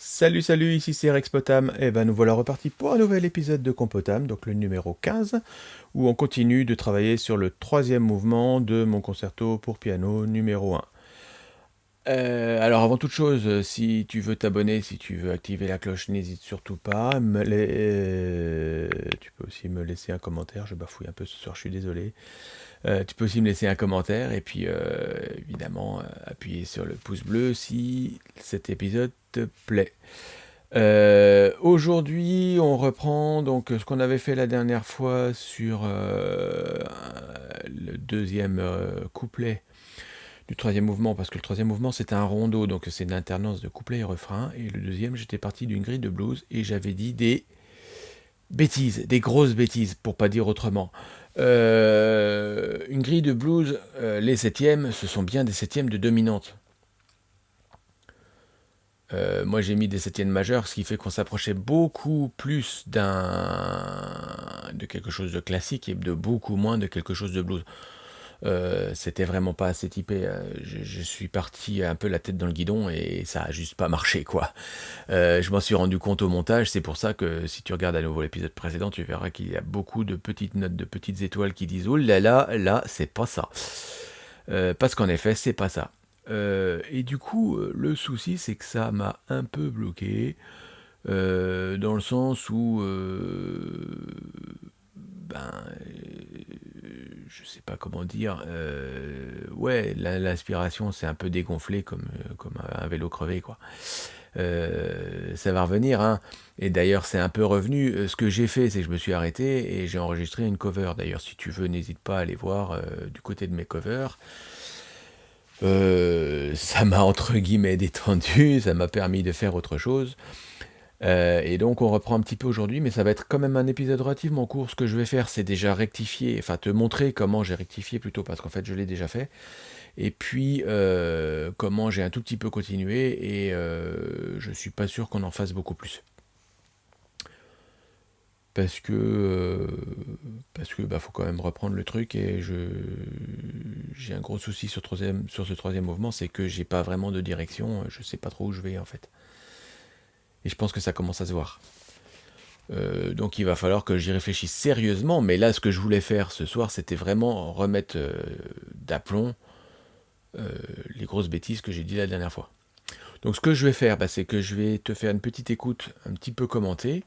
Salut salut, ici c'est Rex Potam, et ben nous voilà repartis pour un nouvel épisode de Compotam, donc le numéro 15, où on continue de travailler sur le troisième mouvement de mon concerto pour piano numéro 1. Euh, alors avant toute chose, si tu veux t'abonner, si tu veux activer la cloche, n'hésite surtout pas. Euh, tu peux aussi me laisser un commentaire, je bafouille un peu ce soir, je suis désolé. Euh, tu peux aussi me laisser un commentaire et puis évidemment appuyer sur le pouce bleu si cet épisode te plaît. Aujourd'hui, on reprend donc ce qu'on avait fait la dernière fois sur le deuxième couplet du troisième mouvement, parce que le troisième mouvement c'était un rondo, donc c'est une alternance de couplet et refrain, et le deuxième j'étais parti d'une grille de blues, et j'avais dit des bêtises, des grosses bêtises, pour pas dire autrement. Euh, une grille de blues, euh, les septièmes, ce sont bien des septièmes de dominante. Euh, moi j'ai mis des septièmes majeurs, ce qui fait qu'on s'approchait beaucoup plus d'un de quelque chose de classique et de beaucoup moins de quelque chose de blues. Euh, c'était vraiment pas assez typé. Euh, je, suis parti un peu la tête dans le guidon et ça a juste pas marché quoi. Je m'en suis rendu compte au montage, c'est pour ça que si tu regardes à nouveau l'épisode précédent, tu verras qu'il y a beaucoup de petites notes, de petites étoiles qui disent oh là là, là c'est pas ça. parce qu'en effet, c'est pas ça. Et du coup, le souci, c'est que ça m'a un peu bloqué, dans le sens où, ben, je sais pas comment dire, euh, ouais, l'inspiration s'est un peu dégonflée comme, euh, comme un vélo crevé, quoi. Euh, ça va revenir, hein. Et d'ailleurs, c'est un peu revenu. Ce que j'ai fait, c'est que je me suis arrêté et j'ai enregistré une cover. D'ailleurs, si tu veux, n'hésite pas à aller voir du côté de mes covers. Ça m'a entre guillemets détendu, ça m'a permis de faire autre chose. Euh, et donc on reprend un petit peu aujourd'hui, mais ça va être quand même un épisode relativement court. Ce que je vais faire, c'est déjà rectifier, enfin te montrer comment j'ai rectifié plutôt, parce qu'en fait je l'ai déjà fait. Et puis euh, comment j'ai un tout petit peu continué, et euh, je suis pas sûr qu'on en fasse beaucoup plus. Parce que parce que bah, faut quand même reprendre le truc et je j'ai un gros souci sur, troisième, sur ce troisième mouvement, c'est que j'ai pas vraiment de direction, je sais pas trop où je vais en fait. Et je pense que ça commence à se voir. Euh, donc il va falloir que j'y réfléchisse sérieusement, mais là ce que je voulais faire ce soir, c'était vraiment remettre euh, d'aplomb euh, les grosses bêtises que j'ai dit la dernière fois. Donc ce que je vais faire, bah, c'est que je vais te faire une petite écoute un petit peu commentée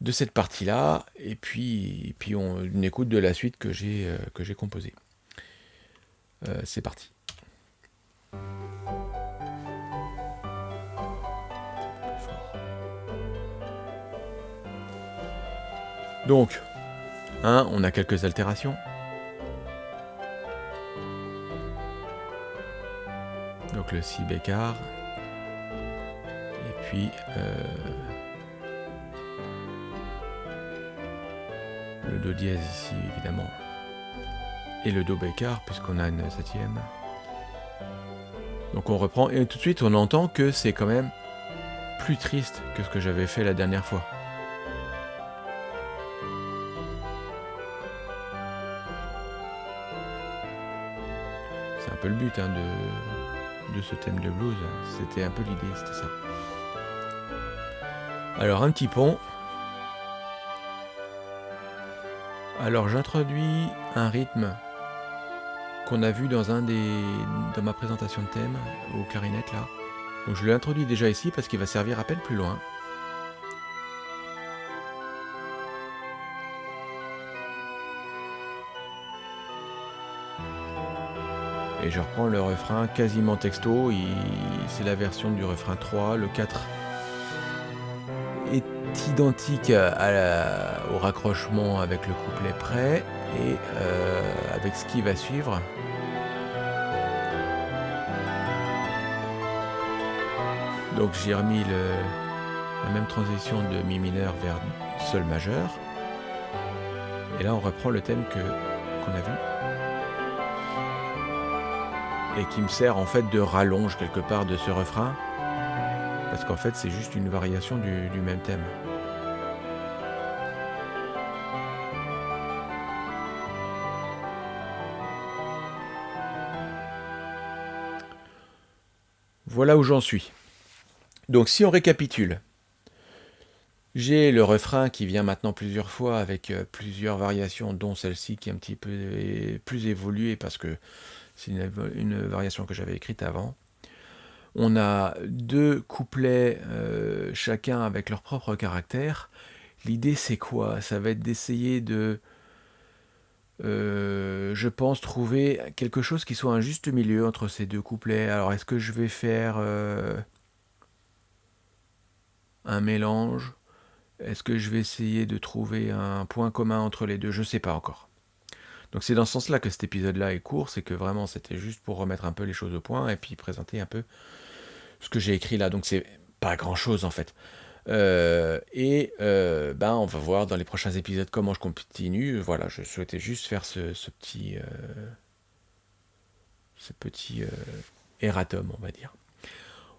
de cette partie-là, et puis, puis on, écoute de la suite que j'ai composée. c'est parti. Donc, hein, on a quelques altérations. Donc le si bécard. Et puis euh, le do dièse ici évidemment. Et le do bécard puisqu'on a une septième. Donc on reprend et tout de suite on entend que c'est quand même plus triste que ce que j'avais fait la dernière fois. peu le but hein, de, de ce thème de blues. C'était un peu l'idée, c'était ça. Alors un petit pont. Alors j'introduis un rythme qu'on a vu dans un des dans ma présentation de thème au clarinette là. Donc je l'introduis déjà ici parce qu'il va servir à peine plus loin. Et je reprends le refrain quasiment texto, c'est la version du refrain 3, le 4 identique au raccrochement avec le couplet prêt et euh, avec ce qui va suivre. Donc j'ai remis la même transition de Mi mineur vers Sol majeur. Et là on reprend le thème qu'on a vu et qui me sert en fait de rallonge quelque part de ce refrain, parce qu'en fait c'est juste une variation du, même thème. Voilà où j'en suis. Donc si on récapitule, j'ai le refrain qui vient maintenant plusieurs fois avec euh, plusieurs variations, dont celle-ci qui est un petit peu plus évoluée parce que c'est une, variation que j'avais écrite avant. On a deux couplets, euh, chacun avec leur propre caractère. L'idée c'est quoi? Ça va être d'essayer de, euh, je pense, trouver quelque chose qui soit un juste milieu entre ces deux couplets. Alors est-ce que je vais faire un mélange? Est-ce que je vais essayer de trouver un point commun entre les deux? Je ne sais pas encore. Donc c'est dans ce sens-là que cet épisode-là est court, c'est que vraiment c'était juste pour remettre un peu les choses au point et puis présenter un peu ce que j'ai écrit là. Donc c'est pas grand-chose en fait. Euh, et euh, ben on va voir dans les prochains épisodes comment je continue. Voilà, je souhaitais juste faire ce, petit, euh, ce petit erratum, on va dire.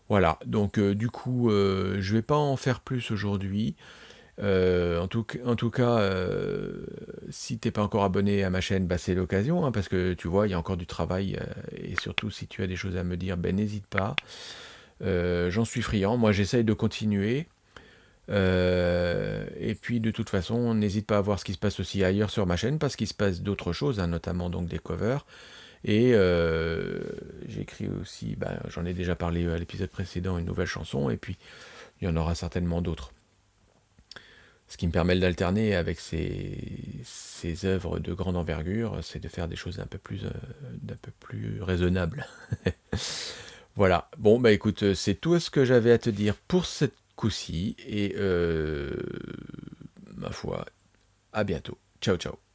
Voilà, donc du coup, je vais pas en faire plus aujourd'hui. Euh, en, tout, cas, euh, si t'es pas encore abonné à ma chaîne, bah, c'est l'occasion, hein, parce que tu vois, il y a encore du travail, euh, et surtout si tu as des choses à me dire, ben n'hésite pas. J'en suis friand, moi j'essaye de continuer. et puis de toute façon, n'hésite pas à voir ce qui se passe aussi ailleurs sur ma chaîne, parce qu'il se passe d'autres choses, hein, notamment donc des covers. Et j'écris aussi, bah, j'en ai déjà parlé à l'épisode précédent, une nouvelle chanson, et puis il y en aura certainement d'autres ce qui me permet d'alterner avec ces, œuvres de grande envergure, c'est de faire des choses un peu plus, euh, d'un peu plus raisonnables. voilà. Bon, bah écoute, c'est tout ce que j'avais à te dire pour cette coup-ci, et euh, ma foi, à bientôt. Ciao, ciao.